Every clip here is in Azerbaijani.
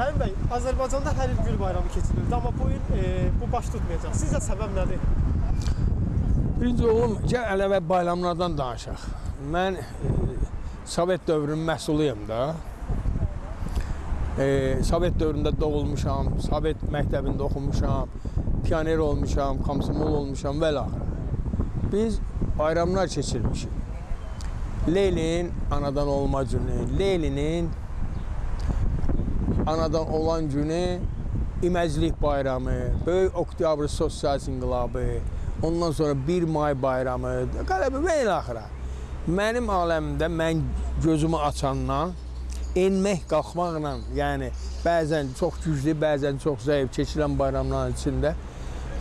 Rəhim bəy, Azərbaycanda hər il Gül bayramı keçirilirdi, amma bu il e, bu baş tutmayacaq. Sizcə səbəb nədir? Birinci oğlum, gəl ələvə bayramlardan danışaq. Mən e, Sovet dövrünün məhsuluyam da. E, Sovet dövründə doğulmuşam, Sovet məktəbində oxumuşam, pioner olmuşam, komsomol olmuşam və l. Biz bayramlar keçirmişik. Leylin anadan olma günü, Leylinin anadan olan günü İməclik bayramı, Böyük Oktyabr Sosial İnqilabı, ondan sonra 1 may bayramı, qələbə və ilə axıra. Mənim aləmimdə mən gözümü açandan enmək, qalxmaqla, yəni bəzən çox güclü, bəzən çox zəif keçirilən bayramların içində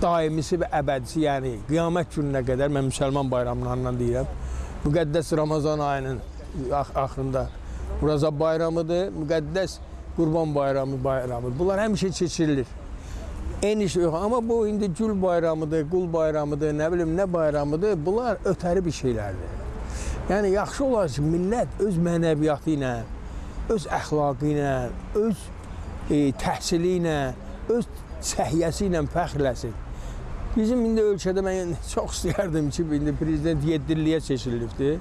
daimisi və əbədisi, yəni qiyamət gününə qədər mən müsəlman bayramlarından deyirəm. Müqəddəs Ramazan ayının ax axırında Muraza bayramıdır, müqəddəs Qurban bayramı bayramı. Bunlar həmişə keçirilir. Eniş yox, amma bu indi gül bayramıdır, qul bayramıdır, nə bilim nə bayramıdır. Bunlar ötəri bir şeylərdir. Yəni yaxşı olar ki, millət öz mənəviyyatı ilə, öz əxlaqı ilə, öz e, təhsili ilə, öz səhiyyəsi ilə fəxrləsin. Bizim indi ölkədə mən çox istəyərdim ki, indi prezident 7 illiyə seçilibdi.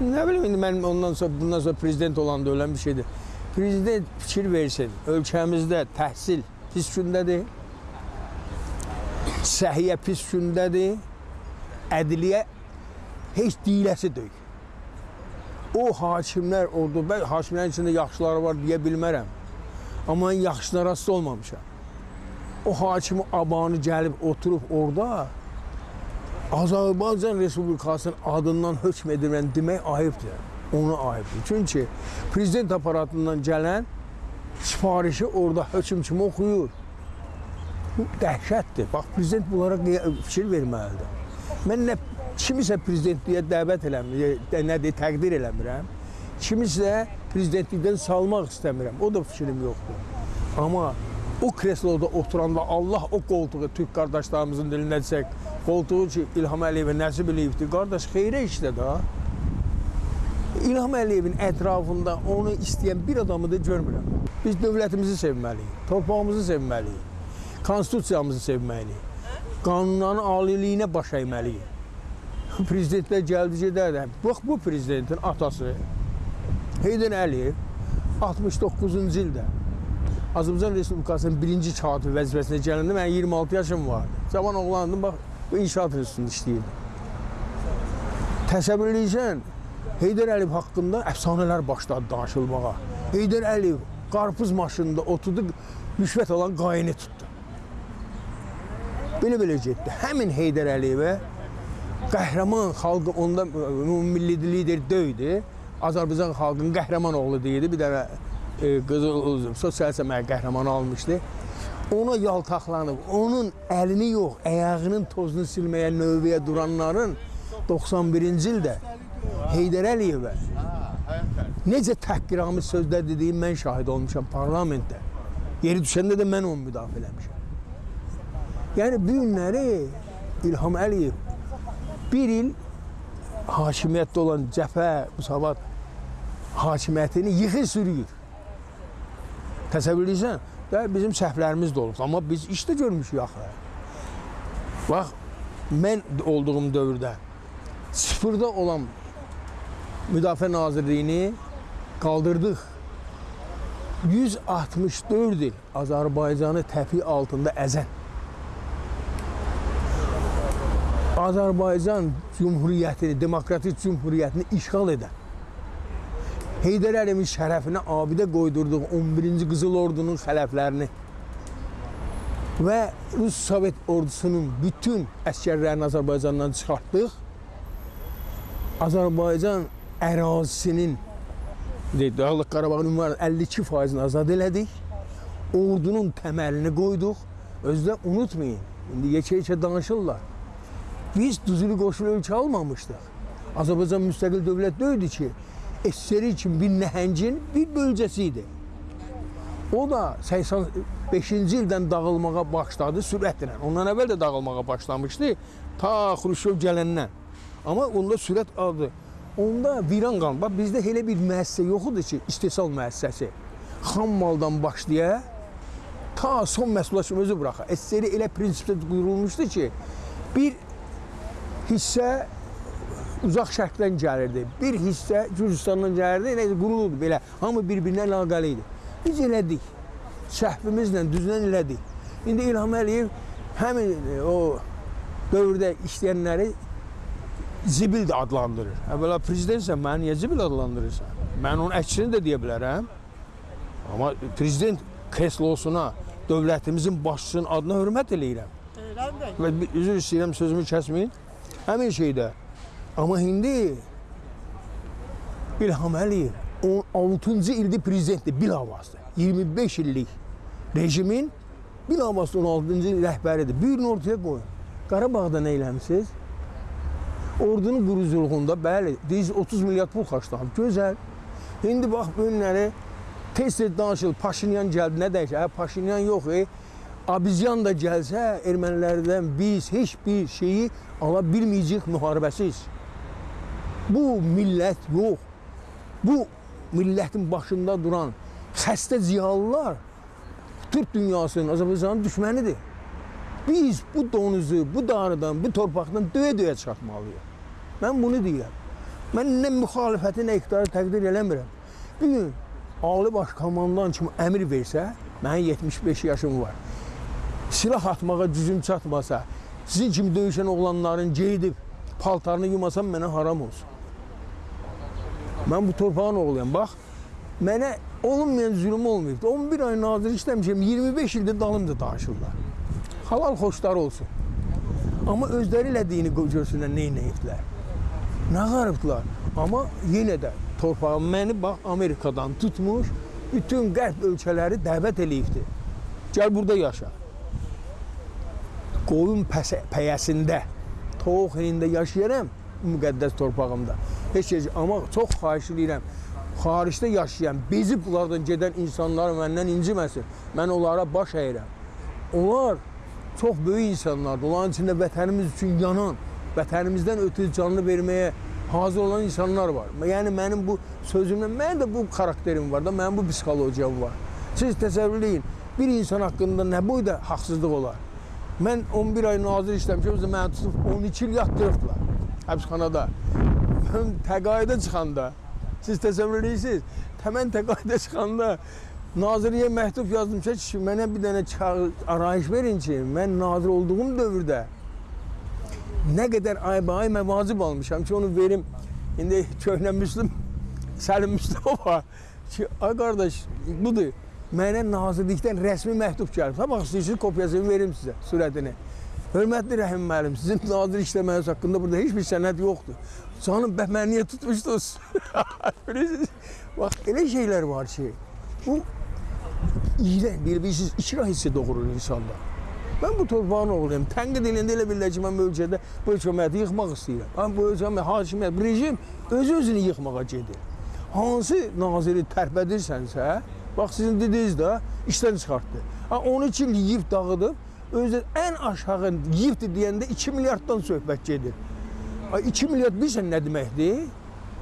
Nə bilim indi mən ondan sonra bundan sonra prezident olanda ölən bir şeydir. Prezident fikir versin. Ölkəmizdə təhsil pis gündədir. Səhiyyə pis gündədir. Ədliyyə heç deyiləsi deyil. O hakimlər orada, mən hakimlərin içində yaxşıları var deyə bilmərəm. Amma mən yaxşına rast olmamışam. O hakimi abanı gəlib oturub orada Azərbaycan Respublikasının adından hökm edirəm demək ayıbdır. Ona ayıbdır. Çünki prezident aparatından gələn sifarişi orada hökm kimi oxuyur. Bu dəhşətdir. Bax prezident bunlara fikir verməlidir. Mən nə kimisə prezidentliyə dəvət eləmirəm, nə deyir, təqdir eləmirəm. Kimisə prezidentlikdən salmaq istəmirəm. O da fikrim yoxdur. Amma o kresloda oturanda Allah o qoltuğu Türk qardaşlarımızın dilində desək, qoltuğu ki İlham Əliyevə nəsib eləyibdir. Qardaş xeyrə işlə də. İlham Əliyevin ətrafında onu istəyən bir adamı da görmürəm. Biz dövlətimizi sevməliyik, torpağımızı sevməliyik, konstitusiyamızı sevməliyik, qanunların aliliyinə baş əyməliyik. Prezidentlər gəldi gedərdi. Bax bu prezidentin atası Heydər Əliyev 69-cu ildə Azərbaycan Respublikasının birinci katibi vəzifəsinə gələndə mən 26 yaşım vardı. Cavan oğlandım, bax bu inşaat institutunda işləyirdim. Təsəvvür edirsən, Heydər Əliyev haqqında əfsanələr başladı danışılmağa. Heydər Əliyev qarpız maşınında oturdu, rüşvət alan qayını tutdu. Belə-belə getdi. Həmin Heydər Əliyevə qəhrəman xalqı onda milli lider döydü. Azərbaycan xalqının qəhrəman oğlu deyildi. Bir dənə e, qızıl sosial səməyə qəhrəmanı almışdı. Ona yaltaqlanıb, onun əlini yox, ayağının tozunu silməyə növbəyə duranların 91-ci ildə Heydər Əliyevə necə təhqiramiz sözlər dediyim mən şahid olmuşam parlamentdə. Yeri düşəndə də mən onu müdafiə eləmişəm. Yəni bu günləri İlham Əliyev bir il hakimiyyətdə olan Cəfər Musavat hakimiyyətini yıxır sürüyür. Təsəvvür edirsən? Bizim səhvlərimiz də olub. Amma biz işdə görmüşük axı. Bax, mən olduğum dövrdə sıfırda olan Müdafiə Nazirliyini qaldırdıq. 164 il Azərbaycanı təpi altında əzən Azərbaycan Cumhuriyyətini, demokratik cumhuriyyətini işğal edən Heydər Əliyevin şərəfinə abidə qoydurduğu 11-ci Qızıl Ordunun xələflərini və Rus Sovet ordusunun bütün əskərlərini Azərbaycandan çıxartdıq. Azərbaycan ərazisinin Dağlıq Qarabağın ünvanı 52%-ni azad elədik. Ordunun təməlini qoyduq. Özdə unutmayın, indi yekə-yekə danışırlar. Biz düzülü qoşulu ölkə almamışdıq. Azərbaycan müstəqil dövlət deyildi ki, SSR üçün bir nəhəngin bir bölgəsi idi. O da 85-ci ildən dağılmağa başladı sürətlə. Ondan əvvəl də dağılmağa başlamışdı ta Xruşov gələndən. Amma onda sürət aldı. Onda viran qaldı. Bax bizdə elə bir müəssisə yox idi ki, istehsal müəssisəsi. xam maldan başlaya ta son məhsullaşma özü buraxa. SSR elə prinsipdə qurulmuşdu ki, bir hissə uzaq şərqdən gəlirdi. Bir hissə Gürcüstandan gəlirdi. Elə qurulurdu belə. Hamı bir-birinə əlaqəli idi. Biz elədik. Səhvimizlə düzlən elədik. İndi İlham Əliyev həmin e, o dövrdə işləyənləri zibil də adlandırır. Əvvəla prezidentsən, məni niyə zibil adlandırırsan? Mən onun əksini də deyə bilərəm. Amma prezident kreslosuna, dövlətimizin başçısının adına hörmət eləyirəm. E, bəy, Və üzr istəyirəm sözümü kəsməyin. Həmin şeydə. Amma indi İlham Əliyev 16-cı ildir prezidentdir bilavasitə. 25 illik rejimin bilavasitə 16-cı il rəhbəridir. Bir gün ortaya qoyun. Qarabağda nə eləmisiniz? Ordunun quruculuğunda bəli, deyiz 30 milyard pul xərclanıb. Gözəl. İndi bax bu günləri tez-tez danışılır. Paşinyan gəldi, nə dəyişir? Hə, Paşinyan yox, e. Abizyan da gəlsə, ermənilərdən biz heç bir şeyi ala bilməyəcəyik müharibəsiz. Bu millət yox. Bu millətin başında duran xəstə ziyalılar Türk dünyasının, Azərbaycanın düşmənidir. Biz bu donuzu, bu darıdan, bu torpaqdan döyə-döyə çıxartmalıyıq. Mən bunu deyirəm. Mən nə müxalifəti, nə iqtidarı təqdir eləmirəm. Bir gün Ali Baş Komandan kimi əmr versə, mənim 75 yaşım var. Silah atmağa gücüm çatmasa, sizin kimi döyüşən oğlanların geyidib paltarını yumasam mənə haram olsun. Mən bu torpağın oğluyam. Bax, mənə olunmayan zülm olmayıb. 11 ay nazir işləmişəm, 25 ildir dalımda danışırlar. Halal xoşlar olsun. Amma özləri elədiyini görsünlər, nə ediblər. Nə qarıbdılar. Amma yenə də torpağım məni bax Amerikadan tutmuş, bütün qərb ölkələri dəvət eləyibdi. Gəl burada yaşa. Qoyun pəsə, pəyəsində, toğ hinində yaşayaram müqəddəs torpağımda. Heç heç amma çox xahiş edirəm. Xaricdə yaşayan, bezib bunlardan gedən insanlar məndən inciməsin. Mən onlara baş əyirəm. Onlar çox böyük insanlardır. Onların içində vətənimiz üçün yanan, vətənimizdən ötürü canını verməyə hazır olan insanlar var. Yəni mənim bu sözümlə, mənim də bu xarakterim var da, mənim bu psixologiyam var. Siz təsəvvür edin, bir insan haqqında nə boyda haqsızlıq olar? Mən 11 ay nazir işləmişəm, məni tutub 12 il yatdırıbdılar həbsxanada. Mən təqaüdə çıxanda, siz təsəvvür edirsiniz, təmən təqaüdə çıxanda nazirliyə məktub yazdım ki, mənə bir dənə çağır, arayış verin ki, mən nazir olduğum dövrdə nə qədər ay-bay məvacib almışam ki, onu verim. İndi köhnə Müslüm, Səlim Müslümova ki, ay qardaş, budur. Mənə nazirlikdən rəsmi məktub gəlib. Sabah istəyirsiniz kopyasını verim sizə, sürətini. Hörmətli Rəhim müəllim, sizin nazir işləməniz haqqında burada heç bir sənəd yoxdur. Canım bə məni niyə tutmuşdunuz? Bilirsiniz? Bax, elə şeylər var ki, bu iyrən, bilirsiniz, ikrah hissi doğurur insanda. Mən bu torpağın oğluyam. Tənqid eləyəndə elə bilirlər ki, mən bu ölkədə bu hökuməti yıxmaq istəyirəm. Amma bu hökumət, hakimiyyət, rejim öz-özünü yıxmağa gedir. Hansı naziri tərpədirsənsə, bax sizin dediniz də işdən çıxartdı. Ha 12 il yeyib dağıdıb, özü ən aşağı yeyibdi deyəndə 2 milyarddan söhbət gedir. Ay 2 milyard bilirsən nə deməkdir?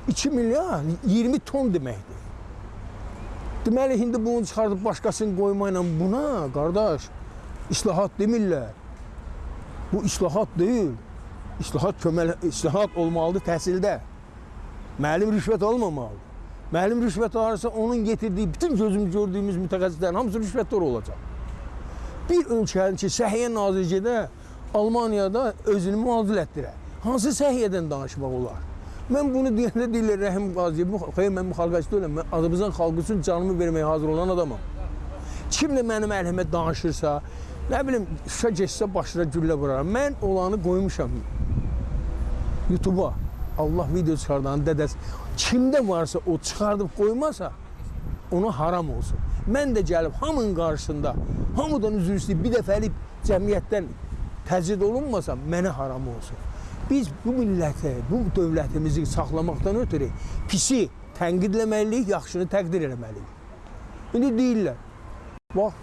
2 milyard 20 ton deməkdir. Deməli indi bunu çıxardıb başqasını qoymaqla buna qardaş islahat demirlər. Bu islahat deyil. İslahat köməl islahat olmalıdır təhsildə. Müəllim rüşvət almamalıdır. Müəllim rüşvət alırsa onun getirdiyi bütün gözüm gördüyümüz mütəxəssislərin hamısı rüşvətdar olacaq. Bir ölkənin ki, Səhiyyə Nazirliyi Almaniyada özünü müazil etdirər. Hansı səhiyyədən danışmaq olar? Mən bunu deyəndə deyirlər Rəhim Qaziyev, xeyr mən müxalifətçi deyiləm. Mən Azərbaycan xalqı üçün canımı verməyə hazır olan adamam. Kim də mənim əlimə danışırsa, nə bilim, şüşə geçsə başına güllə vuraram. Mən olanı qoymuşam YouTube-a. Allah video çıxardan dədəs. Kimdə varsa o çıxardıb qoymasa, ona haram olsun. Mən də gəlib hamının qarşısında, hamıdan üzr istəyib bir dəfəlik cəmiyyətdən təcrid olunmasam, mənə haram olsun. Biz bu milləti, bu dövlətimizi saxlamaqdan ötürü pisi tənqidləməliyik, yaxşını təqdir eləməliyik. İndi deyirlər, bax,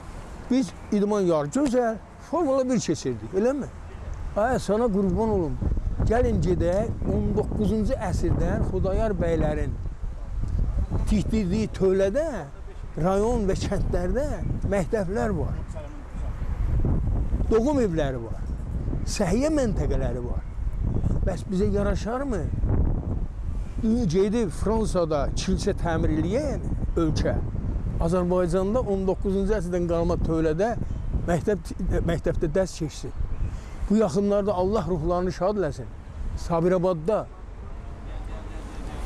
biz idman yarı gözəl, Formula 1 keçirdik, eləmi? Ay, sana qurban olum. Gəlin gedək 19-cu əsrdən Xudayar bəylərin tikdirdiyi tövlədə rayon və kəndlərdə məktəblər var. Doğum evləri var. Səhiyyə məntəqələri var. Bəs bizə yaraşarmı? Gedib Fransada kilsə təmir eləyən ölkə Azərbaycanda 19-cu əsrdən qalma tövlədə məktəb məktəbdə dərs keçsin. Bu yaxınlarda Allah ruhlarını şad eləsin. Sabirabadda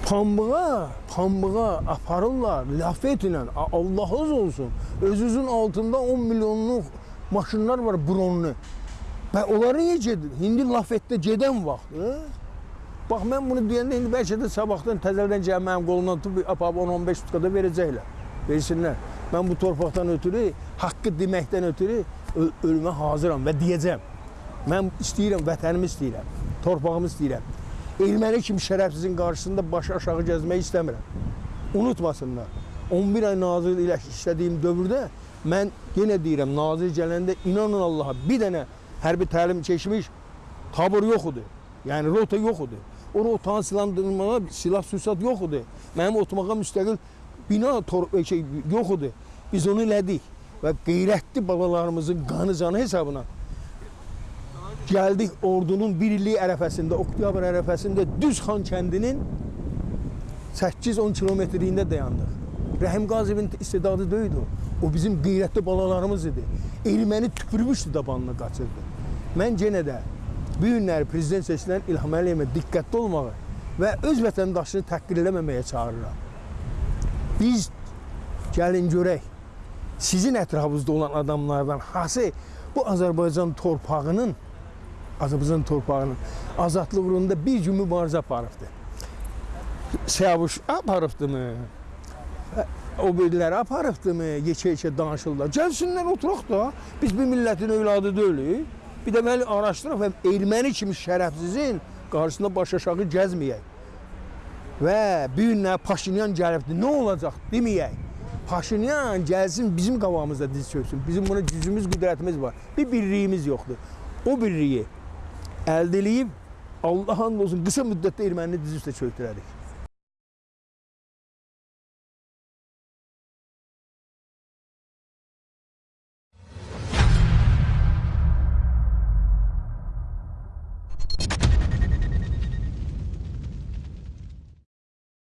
pambığa, pambığa aparırlar lafetlə. Allahınız olsun. Özünüzün altında 10 milyonluq maşınlar var bronlu. Və onları gedir? İndi lafetdə gedən vaxtı. Bax mən bunu deyəndə indi bəlkə də sabahdan təzədən gəlib mənim qolumdan tutub apab 10-15 tutkada verəcəklər. Versinlər. Mən bu torpaqdan ötürü, haqqı deməkdən ötürü ö- ölümə hazıram və deyəcəm. Mən istəyirəm, vətənimi istəyirəm, torpağımı istəyirəm. Erməni kimi şərəfsizin qarşısında baş aşağı gəzmək istəmirəm. Unutmasınlar. 11 ay nazir ilə işlədiyim dövrdə mən yenə deyirəm, nazir gələndə inanın Allaha bir dənə hərbi təlim keçmiş tabur yox idi. Yəni rota yox idi. O rotanı silahlandırmağa silah sursat yox idi. Mənim oturmağa müstəqil bina e, şey yox idi. Biz onu elədik və qeyrətli babalarımızın qanı canı hesabına gəldik ordunun bir illik ərəfəsində, oktyabr ərəfəsində düz Xan kəndinin 8-10 kilometrliyində dayandıq. Rəhim Qazibin istedadı o. O bizim qeyrətli balalarımız idi. Erməni tüpürmüşdü dabanına qaçırdı. Mən yenə də bu günləri prezident seçilən İlham Əliyevə diqqətli olmağı və öz vətəndaşını təhqir eləməməyə çağırıram. Biz gəlin görək sizin ətrafınızda olan adamlardan hansı bu Azərbaycan torpağının Azərbaycan torpağının azadlıq uğrunda bir gün mübarizə aparıbdı. Siyavuş aparıbdımı? O biriləri aparıbdımı? Yekə-yekə danışırlar. Gəlsinlər oturaq da. Biz bir millətin övladı deyilik. Bir də məni araşdıraq və erməni kimi şərəfsizin qarşısında baş aşağı gəzməyək. Və bir günlər Paşinyan gəlibdi. Nə olacaq deməyək. Paşinyan gəlsin bizim qabağımızda diz çöksün. Bizim buna gücümüz, qüdrətimiz var. Bir birliyimiz yoxdur. O birliyi əldə eləyib Allahın olsun qısa müddətdə ermənini diz üstə çöktürərik.